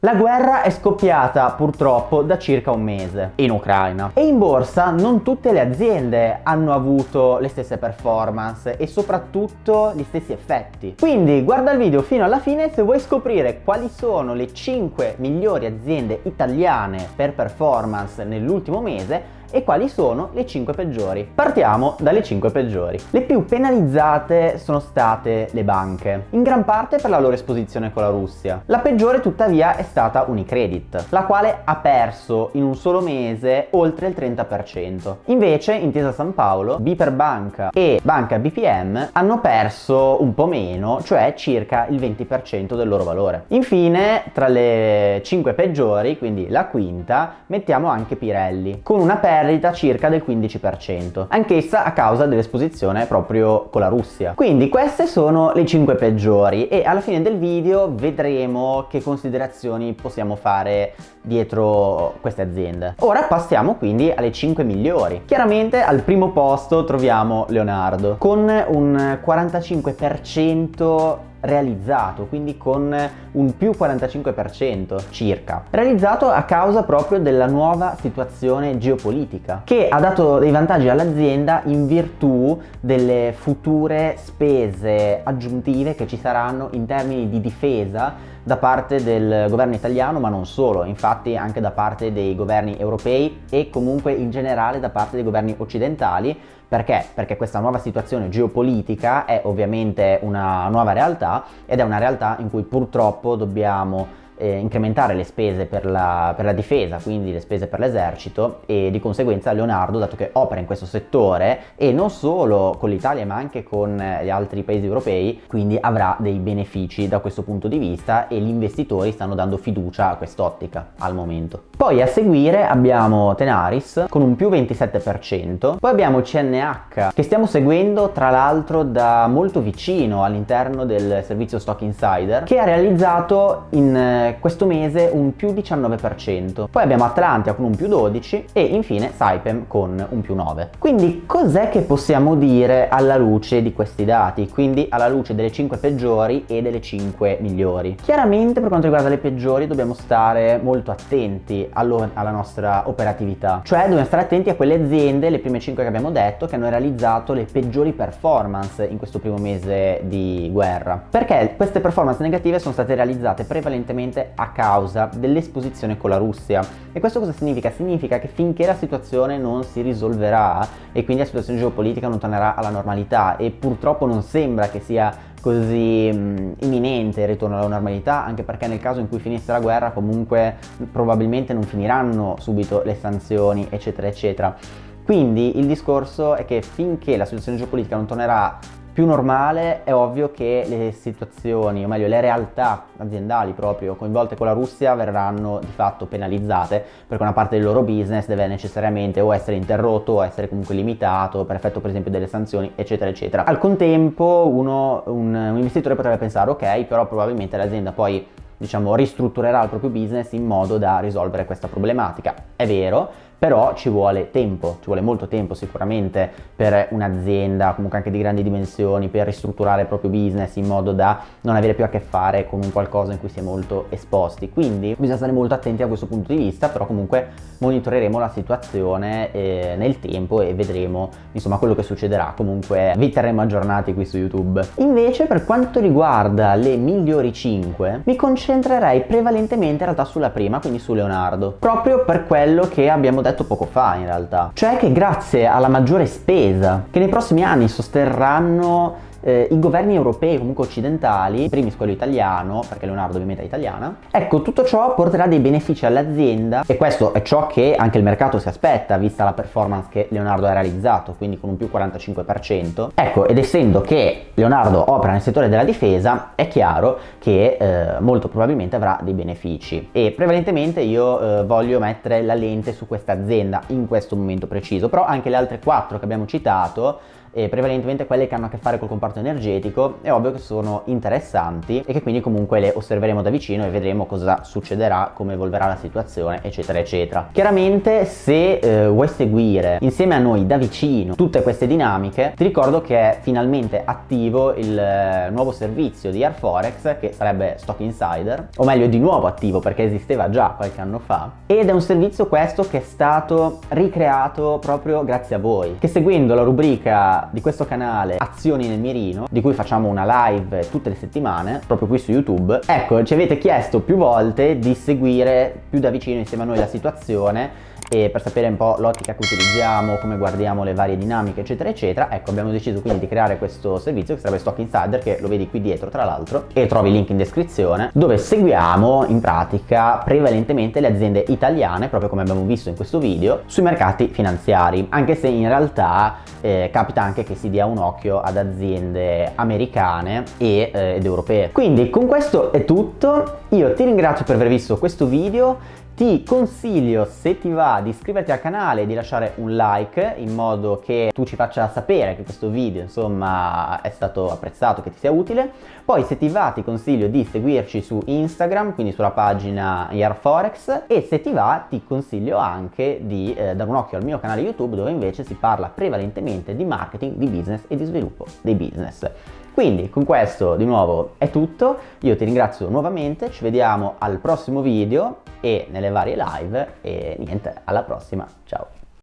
La guerra è scoppiata purtroppo da circa un mese in Ucraina e in borsa non tutte le aziende hanno avuto le stesse performance e soprattutto gli stessi effetti. Quindi guarda il video fino alla fine se vuoi scoprire quali sono le 5 migliori aziende italiane per performance nell'ultimo mese e quali sono le 5 peggiori. Partiamo dalle 5 peggiori. Le più penalizzate sono state le banche, in gran parte per la loro esposizione con la Russia. La peggiore tuttavia è stata Unicredit, la quale ha perso in un solo mese oltre il 30%. Invece Intesa San Paolo, Biper Banca e Banca BPM hanno perso un po' meno, cioè circa il 20% del loro valore. Infine, tra le 5 peggiori, quindi la quinta, mettiamo anche Pirelli, con una perdita perdita circa del 15%, anch'essa a causa dell'esposizione proprio con la Russia. Quindi queste sono le 5 peggiori e alla fine del video vedremo che considerazioni possiamo fare dietro queste aziende. Ora passiamo quindi alle 5 migliori. Chiaramente al primo posto troviamo Leonardo con un 45% realizzato, quindi con un più 45% circa. Realizzato a causa proprio della nuova situazione geopolitica, che ha dato dei vantaggi all'azienda in virtù delle future spese aggiuntive che ci saranno in termini di difesa da parte del governo italiano ma non solo, infatti anche da parte dei governi europei e comunque in generale da parte dei governi occidentali perché? Perché questa nuova situazione geopolitica è ovviamente una nuova realtà ed è una realtà in cui purtroppo dobbiamo eh, incrementare le spese per la, per la, difesa, quindi le spese per l'esercito e di conseguenza Leonardo, dato che opera in questo settore e non solo con l'Italia ma anche con gli altri paesi europei, quindi avrà dei benefici da questo punto di vista e gli investitori stanno dando fiducia a quest'ottica al momento. Poi a seguire abbiamo Tenaris con un più 27%, poi abbiamo CNH che stiamo seguendo tra l'altro da molto vicino all'interno del servizio Stock Insider che ha realizzato in questo mese un più 19%, poi abbiamo Atlantia con un più 12 e infine Saipem con un più 9. Quindi cos'è che possiamo dire alla luce di questi dati, quindi alla luce delle 5 peggiori e delle 5 migliori? Chiaramente per quanto riguarda le peggiori dobbiamo stare molto attenti alla nostra operatività, cioè dobbiamo stare attenti a quelle aziende, le prime 5 che abbiamo detto, che hanno realizzato le peggiori performance in questo primo mese di guerra. Perché queste performance negative sono state realizzate prevalentemente a causa dell'esposizione con la Russia. E questo cosa significa? Significa che finché la situazione non si risolverà e quindi la situazione geopolitica non tornerà alla normalità e purtroppo non sembra che sia così mh, imminente il ritorno alla normalità anche perché nel caso in cui finisse la guerra comunque probabilmente non finiranno subito le sanzioni eccetera eccetera. Quindi il discorso è che finché la situazione geopolitica non tornerà più normale è ovvio che le situazioni, o meglio le realtà aziendali proprio coinvolte con la Russia verranno di fatto penalizzate perché una parte del loro business deve necessariamente o essere interrotto o essere comunque limitato per effetto per esempio delle sanzioni eccetera eccetera. Al contempo uno, un, un investitore potrebbe pensare ok però probabilmente l'azienda poi diciamo ristrutturerà il proprio business in modo da risolvere questa problematica. È vero, però ci vuole tempo, ci vuole molto tempo sicuramente per un'azienda comunque anche di grandi dimensioni per ristrutturare il proprio business in modo da non avere più a che fare con un qualcosa in cui si è molto esposti. Quindi bisogna stare molto attenti a questo punto di vista però comunque monitoreremo la situazione eh, nel tempo e vedremo insomma quello che succederà. Comunque vi terremo aggiornati qui su youtube. Invece per quanto riguarda le migliori 5 mi concentrerei prevalentemente in realtà sulla prima quindi su Leonardo. Proprio per quello che abbiamo detto poco fa in realtà. Cioè che grazie alla maggiore spesa che nei prossimi anni sosterranno eh, i governi europei comunque occidentali, primis quello italiano, perché Leonardo ovviamente è italiana, ecco tutto ciò porterà dei benefici all'azienda e questo è ciò che anche il mercato si aspetta vista la performance che Leonardo ha realizzato, quindi con un più 45%. Ecco, ed essendo che Leonardo opera nel settore della difesa, è chiaro che eh, molto probabilmente avrà dei benefici e prevalentemente io eh, voglio mettere la lente su questa azienda in questo momento preciso, però anche le altre quattro che abbiamo citato e prevalentemente quelle che hanno a che fare col comparto energetico, è ovvio che sono interessanti e che quindi comunque le osserveremo da vicino e vedremo cosa succederà, come evolverà la situazione, eccetera, eccetera. Chiaramente se eh, vuoi seguire insieme a noi da vicino tutte queste dinamiche, ti ricordo che è finalmente attivo il eh, nuovo servizio di Airforex che sarebbe Stock Insider, o meglio di nuovo attivo perché esisteva già qualche anno fa, ed è un servizio questo che è stato ricreato proprio grazie a voi, che seguendo la rubrica di questo canale Azioni nel mirino, di cui facciamo una live tutte le settimane, proprio qui su YouTube, ecco, ci avete chiesto più volte di seguire più da vicino insieme a noi la situazione e per sapere un po' l'ottica che utilizziamo, come guardiamo le varie dinamiche eccetera eccetera, ecco abbiamo deciso quindi di creare questo servizio che sarebbe Stock Insider che lo vedi qui dietro tra l'altro e trovi il link in descrizione dove seguiamo in pratica prevalentemente le aziende italiane proprio come abbiamo visto in questo video sui mercati finanziari anche se in realtà eh, capita anche che si dia un occhio ad aziende americane e, eh, ed europee. Quindi con questo è tutto, io ti ringrazio per aver visto questo video, ti consiglio se ti di iscriverti al canale e di lasciare un like in modo che tu ci faccia sapere che questo video insomma è stato apprezzato, che ti sia utile. Poi se ti va ti consiglio di seguirci su Instagram, quindi sulla pagina Yarforex e se ti va ti consiglio anche di eh, dare un occhio al mio canale YouTube dove invece si parla prevalentemente di marketing, di business e di sviluppo dei business. Quindi con questo di nuovo è tutto, io ti ringrazio nuovamente, ci vediamo al prossimo video e nelle varie live. E niente, alla prossima, ciao!